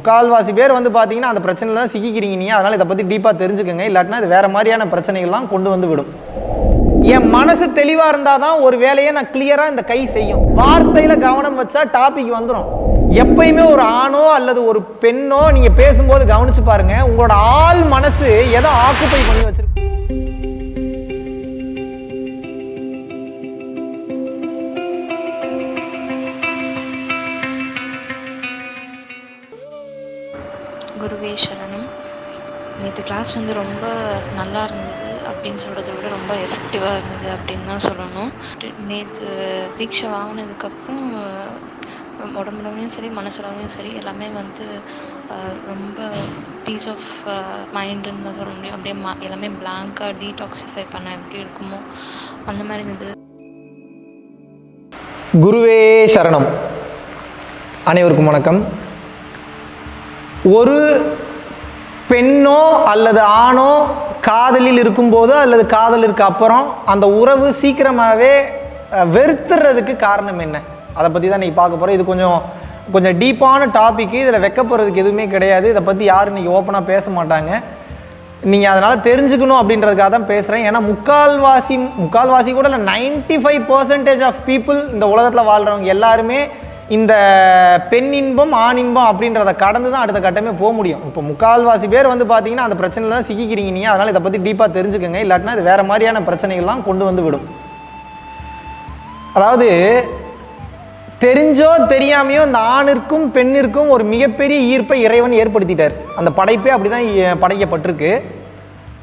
முக்கால்வாசி பேர் வந்து பார்த்தீங்கன்னா அந்த பிரச்சனையில் தான் சிக்கிக்கிறீங்க நீ அதனால் இதை பற்றி டீப்பாக தெரிஞ்சுக்கோங்க. இல்லாட்டினா இது வேறு மாதிரியான பிரச்சனைகள்லாம் கொண்டு வந்து விடும். என் மனசு தெளிவாக இருந்தால் தான் ஒரு வேலையை நான் கிளியராக இந்த கை செய்யும். வார்த்தையில் கவனம் வச்சா டாபிக் வந்துடும் எப்பயுமே ஒரு ஆணோ அல்லது ஒரு பெண்ணோ நீங்கள் பேசும்போது கவனிச்சு பாருங்கள் உங்களோட ஆள் மனசு எதை ஆக்குப்பை பண்ணி வச்சிருக்கு கிளாஸ் வந்து ரொம்ப நல்லா இருந்தது அப்படின்னு சொல்கிறத விட ரொம்ப எஃபெக்டிவாக இருந்தது அப்படின்னு தான் சொல்லணும். நேற்று தீட்சை வாங்கினதுக்கப்புறம் உடம்புலவும் சரி மனசளவுலையும் சரி எல்லாமே வந்து ரொம்ப பீஸ் ஆஃப் மைண்டுன்னு சொல்ல முடியும். அப்படியே ம எல்லாமே பிளாங்காக டீடாக்சிஃபை பண்ண எப்படி இருக்குமோ அந்த மாதிரி இருந்தது. குருவே சரணம். அனைவருக்கும் வணக்கம். ஒரு பெண்ணோ அல்லது ஆணோ காதலில் இருக்கும்போதோ அல்லது காதலிற்கு அப்புறம் அந்த உறவு சீக்கிரமாகவே வெறுத்துறதுக்கு காரணம் என்ன? அதை பற்றி தான் நீங்கள் பார்க்க போகிறோம் இது கொஞ்சம் கொஞ்சம் டீப்பான டாபிக்கு இதில் வைக்கப்படுறதுக்கு எதுவுமே கிடையாது. இதை பற்றி யாரும் இன்றைக்கி ஓப்பனாக பேச மாட்டாங்க. நீங்கள் அதனால் தெரிஞ்சுக்கணும் அப்படின்றதுக்காக தான் பேசுகிறேன் ஏன்னா முக்கால்வாசி முக்கால்வாசி கூட இல்லை ninety five percentage of people இந்த உலகத்தில் வாழ்கிறவங்க எல்லாருமே இந்த பெண் இன்பம் ஆண் இன்பம் அப்படின்றத கடந்து தான் அடுத்த கட்டமே போக முடியும். இப்போ முக்கால்வாசி பேர் வந்து பார்த்தீங்கன்னா அந்த பிரச்சனையில் தான் சிக்கிக்கிறீங்க நீ அதனால் இதை பற்றி டீப்பாக தெரிஞ்சுக்கோங்க. இல்லாட்டினா இது வேறு மாதிரியான பிரச்சனைகள்லாம் கொண்டு வந்து விடும். அதாவது தெரிஞ்சோ தெரியாமையோ இந்த ஆணிற்கும் பெண்ணிற்கும் ஒரு மிகப்பெரிய ஈர்ப்பை இறைவன் ஏற்படுத்திட்டார். அந்த படைப்பே அப்படி தான் படைக்கப்பட்டிருக்கு.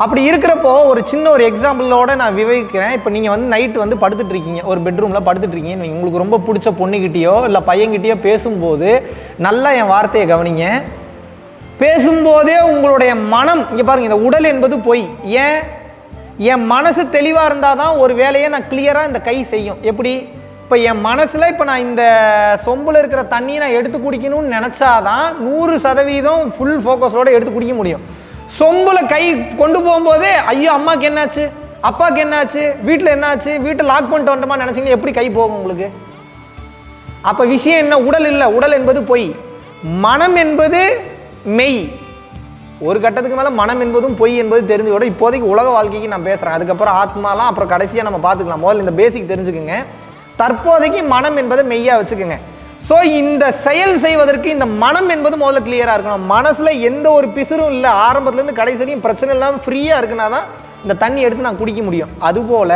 அப்படி இருக்கிறப்போ ஒரு சின்ன ஒரு எக்ஸாம்பிளோட நான் விவரிக்கிறேன். இப்போ நீங்கள் வந்து நைட்டு வந்து படுத்துட்டு இருக்கீங்க. ஒரு பெட்ரூமில் படுத்துட்டு இருக்கீங்கன்னு உங்களுக்கு ரொம்ப பிடிச்ச பொண்ணுக்கிட்டேயோ இல்லை பையன்கிட்டயோ பேசும்போது நல்லா என் வார்த்தையை கவனிங்க. பேசும்போதே உங்களுடைய மனம் இங்கே பாருங்கள் இந்த உடல் என்பது பொய். ஏன்? என் மனசு தெளிவாக இருந்தால் தான் ஒரு வேலையை நான் கிளியராக இந்த கை செய்யும். எப்படி? இப்போ என் மனசில் இப்போ நான் இந்த சொம்பில் இருக்கிற தண்ணியை நான் எடுத்து குடிக்கணும்னு நினச்சாதான் நூறு சதவீதம் ஃபுல் ஃபோக்கஸோடு எடுத்து குடிக்க முடியும். சொம்புல கை கொண்டு போகும்போதே ஐயோ அம்மாக்கு என்னாச்சு? அப்பாவுக்கு என்னாச்சு? வீட்டில் என்னாச்சு? வீட்டை லாக் பண்ணிட்டு வந்துட்டோமா நினச்சிங்க எப்படி கை போகும் உங்களுக்கு? அப்போ விஷயம் என்ன? உடல் இல்லை. உடல் என்பது பொய். மனம் என்பது மெய். ஒரு கட்டத்துக்கு மேலே மனம் என்பதும் பொய் என்பது தெரிஞ்சு விட இப்போதைக்கு உலக வாழ்க்கைக்கு நான் பேசுகிறேன் அதுக்கப்புறம் ஆத்மாலாம் அப்புறம் கடைசியாக நம்ம பார்த்துக்கலாம். முதல்ல இந்த பேசிக் தெரிஞ்சுக்குங்க. தற்போதைக்கு மனம் என்பதை மெய்யாக வச்சுக்கோங்க. ஸோ இந்த செயல் செய்வதற்கு இந்த மனம் என்பது முதல்ல கிளியராக இருக்கணும். மனசில் எந்த ஒரு பிசுறும் இல்லை. ஆரம்பத்துலேருந்து கடைசி பிரச்சனை இல்லாமல் ஃப்ரீயாக இருக்குன்னா தான் இந்த தண்ணி எடுத்து நான் குடிக்க முடியும். அதுபோல்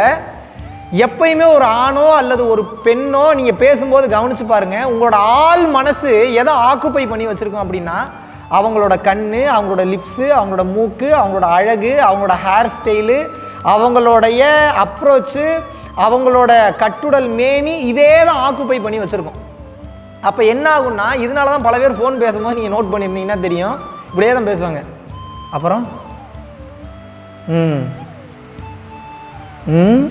எப்பயுமே ஒரு ஆணோ அல்லது ஒரு பெண்ணோ நீங்கள் பேசும்போது கவனித்து பாருங்கள் உங்களோட ஆள் மனசு எதை ஆக்குப்பை பண்ணி வச்சுருக்கோம் அப்படின்னா அவங்களோட கண் அவங்களோட லிப்ஸு அவங்களோட மூக்கு அவங்களோட அழகு அவங்களோட ஹேர் ஸ்டைலு அவங்களுடைய அப்ரோச்சு அவங்களோட கட்டுடல் மேனி இதே தான் ஆக்குப்பை பண்ணி வச்சுருக்கோம். அப்போ என்ன ஆகும்னா இதனால தான் பல பேர் ஃபோன் பேசும்போது நீங்கள் நோட் பண்ணியிருந்தீங்கன்னா தெரியும். இப்படியே தான் பேசுவாங்க. அப்புறம்? ம். ம்.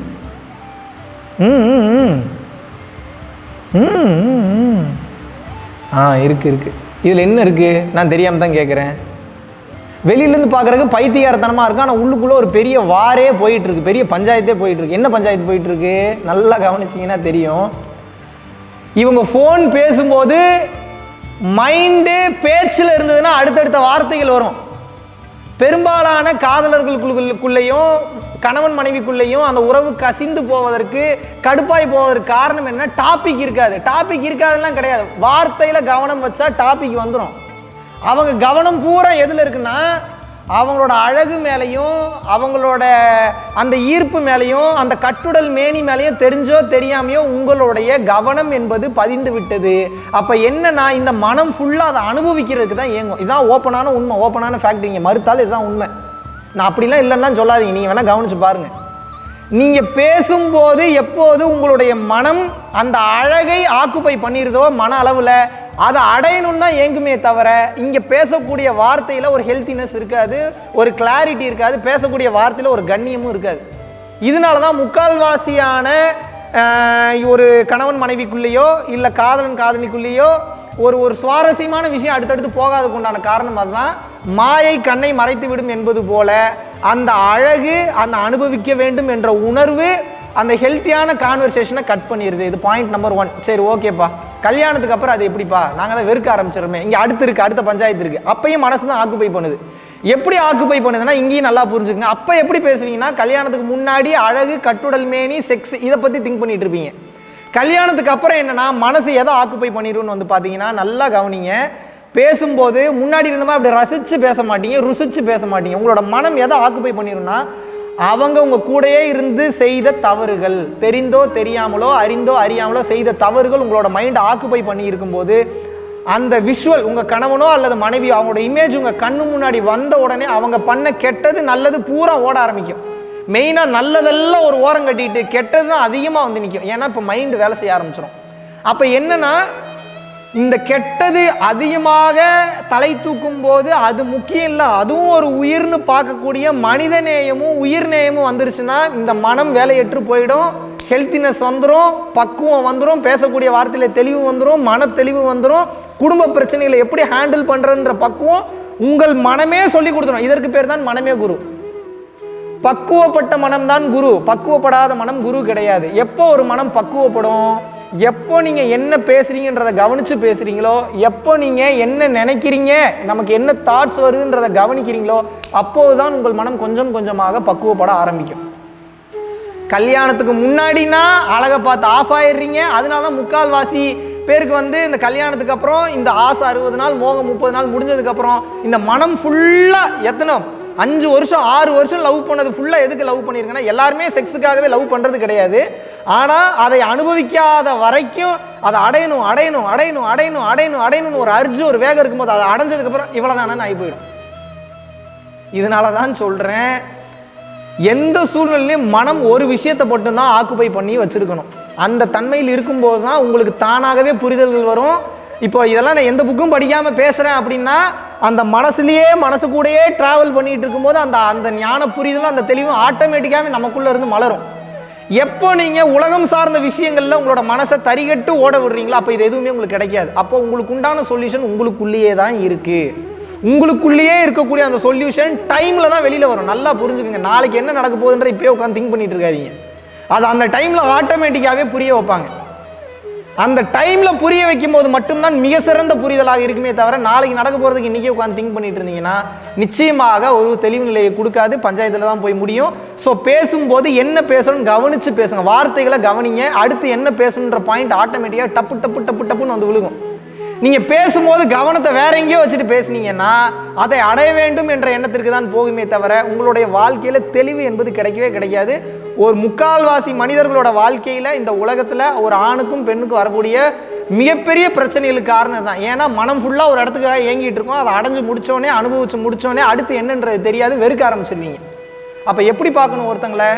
ம் ம், ஆ இருக்கு இருக்கு. இதில் என்ன இருக்கு? நான் தெரியாமல் தான் கேட்குறேன் வெளியிலேருந்து பார்க்குறதுக்கு பைத்தியாரத்தனமாக இருக்கு ஆனால் உள்ளுக்குள்ளே ஒரு பெரிய வாரே போயிட்டுருக்கு பெரிய பஞ்சாயத்தே போயிட்டுருக்கு என்ன பஞ்சாயத்து போயிட்டுருக்கு நல்லா கவனிச்சிங்கன்னா தெரியும். இவங்க ஃபோன் பேசும்போது மைண்டு பேச்சில் இருந்ததுன்னா அடுத்தடுத்த வார்த்தைகள் வரும். பெரும்பாலான காதலர்களுக்குள்ளேயும் கணவன் மனைவிக்குள்ளேயும் அந்த உறவு கசிந்து போவதற்கு கடுப்பாய் போவதற்கு காரணம் என்ன டாபிக் இருக்காது. டாபிக் இருக்காதுலாம் கிடையாது. வார்த்தையில் கவனம் வச்சா டாபிக் வந்துடும் அவங்க கவனம் பூரா எதில் இருக்குன்னா அவங்களோட அழகு மேலேயும் அவங்களோட அந்த ஈர்ப்பு மேலேயும் அந்த கட்டுடல் மேனி மேலேயும் தெரிஞ்சோ தெரியாமையோ உங்களுடைய கவனம் என்பது பதிந்து விட்டது. அப்போ என்னன்னா இந்த மனம் ஃபுல்லாக அதை அனுபவிக்கிறதுக்கு தான் இயங்கும். இதுதான் ஓப்பனான உண்மை. ஓப்பனான ஃபேக்ட் நீங்கள் மறுத்தாலும் இதுதான் உண்மை. நான் அப்படிலாம் இல்லைன்னா சொல்லாதீங்க. நீங்கள் வேணால் கவனிச்சு பாருங்கள் நீங்கள் பேசும்போது எப்போது உங்களுடைய மனம் அந்த அழகை ஆக்குப்பை பண்ணிடுதோ மன அளவில் அதை அடையணும்னு தான் ஏங்குமே தவிர இங்கே பேசக்கூடிய வார்த்தையில் ஒரு ஹெல்த்தினஸ் இருக்காது ஒரு கிளாரிட்டி இருக்காது பேசக்கூடிய வார்த்தையில் ஒரு கண்ணியமும் இருக்காது. இதனால தான் முக்கால்வாசியான ஒரு கணவன் மனைவிக்குள்ளேயோ இல்லை காதலன் காதலிக்குள்ளேயோ ஒரு ஒரு சுவாரஸ்யமான விஷயம் அடுத்தடுத்து போகாததுக்கு உண்டான காரணம் அதுதான் மாயை கண்ணை மறைத்து விடும் என்பது போல அந்த அழகு அந்த அனுபவிக்க வேண்டும் என்ற உணர்வு அந்த ஹெல்த்தியான கான்வர்சேஷனை கட் பண்ணிடுது இது பாயிண்ட் நம்பர் ஒன் சரி ஓகேப்பா கல்யாணத்துக்கு அப்புறம் அது எப்படிப்பா? நாங்கள் தான் வெறுக்க ஆரம்பிச்சிடுமே இங்கே அடுத்து இருக்குது அடுத்த பஞ்சாயத்து இருக்குது அப்பையும் மனசு தான் ஆக்குப்பை பண்ணுது. எப்படி ஆக்குப்பை பண்ணுதுன்னா இங்கேயும் நல்லா புரிஞ்சுக்குங்க. அப்போ எப்படி பேசுவீங்கன்னா கல்யாணத்துக்கு முன்னாடி அழகு கட்டுடல் மேனி செக்ஸ் இதை பற்றி திங்க் பண்ணிட்டு இருப்பீங்க. கல்யாணத்துக்கு அப்புறம் என்னென்னா மனசு எதை ஆக்குப்பை பண்ணிடுன்னு வந்து பார்த்தீங்கன்னா நல்லா கவனிங்க. பேசும்போது முன்னாடி இருந்த மாதிரி அப்படி ரசித்து பேச மாட்டீங்க ருசித்து பேச மாட்டீங்க. உங்களோட மனம் எதை ஆக்குப்பை பண்ணிடும்னா அவங்க உங்கள் கூடயே இருந்து செய்த தவறுகள் தெரிந்தோ தெரியாமலோ அறிந்தோ அறியாமலோ செய்த தவறுகள் உங்களோட மைண்டை ஆக்குப்பை பண்ணி இருக்கும்போது அந்த விஷுவல் உங்கள் கணவனோ அல்லது மனைவியோ அவங்களோட இமேஜ் உங்கள் கண்ணு முன்னாடி வந்த உடனே அவங்க பண்ண கெட்டது நல்லது பூரா ஓட ஆரம்பிக்கும். மெயினாக நல்லதெல்லாம் ஒரு ஓரம் கட்டிட்டு கெட்டது தான் அதிகமாக வந்து நிற்கும் ஏன்னா இப்போ மைண்டு வேலை செய்ய ஆரம்பிச்சிடும் அப்போ என்னன்னா இந்த கெட்டது அதிகமாக தலை தூக்கும் போது அது முக்கியம் இல்லை. அதுவும் ஒரு உயிர்னு பார்க்கக்கூடிய மனித நேயமும் உயிர் நேயமும் வந்துருச்சுன்னா இந்த மனம் வேலையற்று போயிடும். ஹெல்த்தினஸ் வந்துடும் பக்குவம் வந்துடும் பேசக்கூடிய வார்த்தையில் தெளிவு வந்துடும் மன தெளிவு வந்துடும் குடும்ப பிரச்சனைகளை எப்படி ஹேண்டில் பண்ணுறன்ற பக்குவம் உங்கள் மனமே சொல்லி கொடுத்துரும். இதற்கு பேர் தான் மனமே குரு. பக்குவப்பட்ட மனம் தான் குரு. பக்குவப்படாத மனம் குரு கிடையாது. எப்போ ஒரு மனம் பக்குவப்படும்? எப்போ நீங்கள் என்ன பேசுகிறீங்கன்றதை கவனித்து பேசுகிறீங்களோ எப்போ நீங்கள் என்ன நினைக்கிறீங்க நமக்கு என்ன தாட்ஸ் வருதுன்றதை கவனிக்கிறீங்களோ அப்போது தான் உங்கள் மனம் கொஞ்சம் கொஞ்சமாக பக்குவப்பட ஆரம்பிக்கும். கல்யாணத்துக்கு முன்னாடினா அழகை பார்த்து ஆஃப் ஆயிடுறீங்க. அதனால தான் முக்கால்வாசி பேருக்கு வந்து இந்த கல்யாணத்துக்கு அப்புறம் இந்த ஆசை அறுபது நாள் மோகம் முப்பது நாள் முடிஞ்சதுக்கப்புறம் இந்த மனம் ஃபுல்லாக எத்தனை அஞ்சு வருஷம் ஆறு வருஷம் லவ் பண்ணது ஃபுல்லாக எதுக்கு லவ் பண்ணியிருக்கேன்னா எல்லாருமே செக்ஸுக்காகவே லவ் பண்ணுறது கிடையாது. ஆனால் அதை அனுபவிக்காத வரைக்கும் அதை அடையணும் அடையணும் அடையணும் அடையணும் அடையணும் அடையணும்னு ஒரு அர்ஜு ஒரு வேகம் இருக்கும்போது அதை அடைஞ்சதுக்கப்புறம் இவ்வளோ தானே ஆகி போயிடும். இதனால தான் சொல்கிறேன் எந்த சூழ்நிலையும் மனம் ஒரு விஷயத்தை மட்டும்தான் ஆக்குப்பை பண்ணி வச்சிருக்கணும். அந்த தன்மையில் இருக்கும்போது தான் உங்களுக்கு தானாகவே புரிதல்கள் வரும். இப்போ இதெல்லாம் நான் எந்த புக்கும் படிக்காமல் பேசுகிறேன் அப்படின்னா அந்த மனசுலேயே மனசு கூடயே ட்ராவல் பண்ணிகிட்டு இருக்கும்போது அந்த அந்த ஞான புரிதலும் அந்த தெளிவும் ஆட்டோமேட்டிக்காகவே நமக்குள்ளே இருந்து மலரும். எப்போ நீங்கள் உலகம் சார்ந்த விஷயங்களில் உங்களோட மனசை தரிகட்டு ஓட விடுறீங்களோ அப்போ இது எதுவுமே உங்களுக்கு கிடைக்காது. அப்போ உங்களுக்கு உண்டான சொல்யூஷன் உங்களுக்குள்ளேயே தான் இருக்குது உங்களுக்குள்ளேயே இருக்கக்கூடிய அந்த சொல்யூஷன் டைமில் தான் வெளியில் வரும். நல்லா புரிஞ்சுக்கோங்க. நாளைக்கு என்ன நடக்க போகுதுன்ற இப்போயே உட்காந்து திங்க் பண்ணிட்டு இருக்காதிங்க. அது அந்த டைமில் ஆட்டோமேட்டிக்காகவே புரிய வைப்பாங்க. அந்த டைமில் புரிய வைக்கும் போது மட்டும்தான் மிக சிறந்த புரிதலாக இருக்குமே தவிர நாளைக்கு நடக்க போகிறதுக்கு இன்றைக்கி உட்காந்து திங்க் பண்ணிட்டு இருந்தீங்கன்னா நிச்சயமாக ஒரு தெளிவு நிலையை கொடுக்காது. பஞ்சாயத்தில் தான் போய் முடியும். ஸோ பேசும்போது என்ன பேசணும்னு கவனித்து பேசுங்க. வார்த்தைகளை கவனிங்க. அடுத்து என்ன பேசணுன்ற பாயிண்ட் ஆட்டோமேட்டிக்காக டப்பு டப்பு டப்பு டப்புன்னு வந்து விழுகும். நீங்கள் பேசும்போது கவனத்தை வேற எங்கேயோ வச்சுட்டு பேசுனீங்கன்னா அதை அடைய வேண்டும் என்ற எண்ணத்திற்கு தான் போகுமே தவிர உங்களுடைய வாழ்க்கையில் தெளிவு என்பது கிடைக்கவே கிடைக்காது. ஒரு முக்கால்வாசி மனிதர்களோட வாழ்க்கையில் இந்த உலகத்தில் ஒரு ஆணுக்கும் பெண்ணுக்கும் வரக்கூடிய மிகப்பெரிய பிரச்சனைகளுக்கு காரணம் தான். ஏன்னா மனம் ஃபுல்லாக ஒரு இடத்துக்காக ஏங்கிட்டு இருக்கோம். அதை அடைஞ்சு முடித்தோடனே அனுபவிச்சு முடித்தோடனே அடுத்து என்னன்றது தெரியாது வெறுக்க ஆரம்பிச்சிருவீங்க. அப்போ எப்படி பார்க்கணும் ஒருத்தங்களை?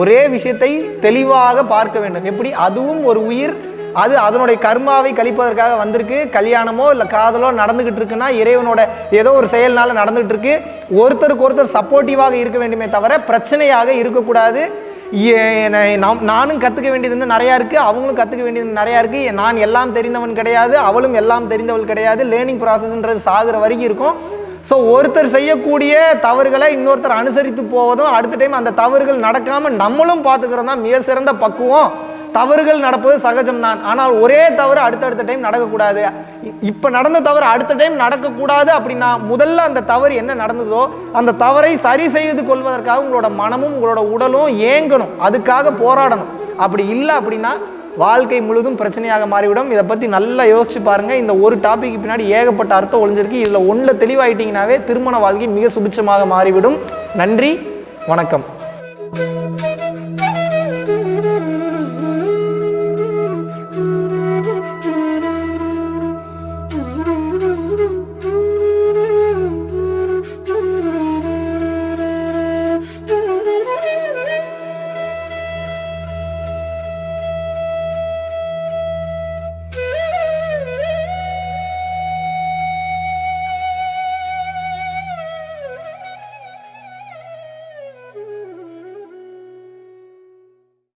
ஒரே விஷயத்தை தெளிவாக பார்க்க வேண்டும். எப்படி? அதுவும் ஒரு உயிர் அது அதனுடைய கர்மாவை கழிப்பதற்காக வந்திருக்கு. கல்யாணமோ இல்லை காதலோ நடந்துகிட்டு இருக்குன்னா இறைவனோட ஏதோ ஒரு செயல்னால நடந்துகிட்டு இருக்கு. ஒருத்தருக்கு ஒருத்தர் சப்போர்ட்டிவாக இருக்க வேண்டுமே தவிர பிரச்சனையாக இருக்கக்கூடாது. ஏ- நாம்- நானும் கற்றுக்க வேண்டியதுன்னு நிறையா இருக்குது அவங்களும் கற்றுக்க வேண்டியது நிறையா இருக்குது நான் எல்லாம் தெரிந்தவன் கிடையாது. அவளும் எல்லாம் தெரிந்தவள் கிடையாது. லேர்னிங் ப்ராசஸ்ன்றது சாகிற வரைக்கும் இருக்கும். ஸோ ஒருத்தர் செய்யக்கூடிய தவறுகளை இன்னொருத்தர் அனுசரித்து போவதும் அடுத்த டைம் அந்த தவறுகள் நடக்காமல் நம்மளும் பார்த்துக்கிறோம் தான் மிக சிறந்த பக்குவம். தவறுகள் நடப்பது சகஜம்தான். ஆனால் ஒரே தவறு அடுத்தடுத்த டைம் நடக்கக்கூடாது. இ- இப்போ நடந்த தவறு அடுத்த டைம் நடக்கக்கூடாது அப்படின்னா முதல்ல அந்த தவறு என்ன நடந்ததோ அந்த தவறை சரி செய்து கொள்வதற்காக உங்களோட மனமும் உங்களோட உடலும் ஏங்கணும். அதுக்காக போராடணும். அப்படி இல்லை அப்படின்னா வாழ்க்கை முழுதும் பிரச்சனையாக மாறிவிடும். இதை பற்றி நல்லா யோசிச்சு பாருங்கள் இந்த ஒரு டாபிக் பின்னாடி ஏகப்பட்ட அர்த்தம் ஒழிஞ்சிருக்கு இதில் ஒன்றில் தெளிவாயிட்டீங்கன்னாவே திருமண வாழ்க்கை மிக சுபிட்சமாக மாறிவிடும். நன்றி. வணக்கம்.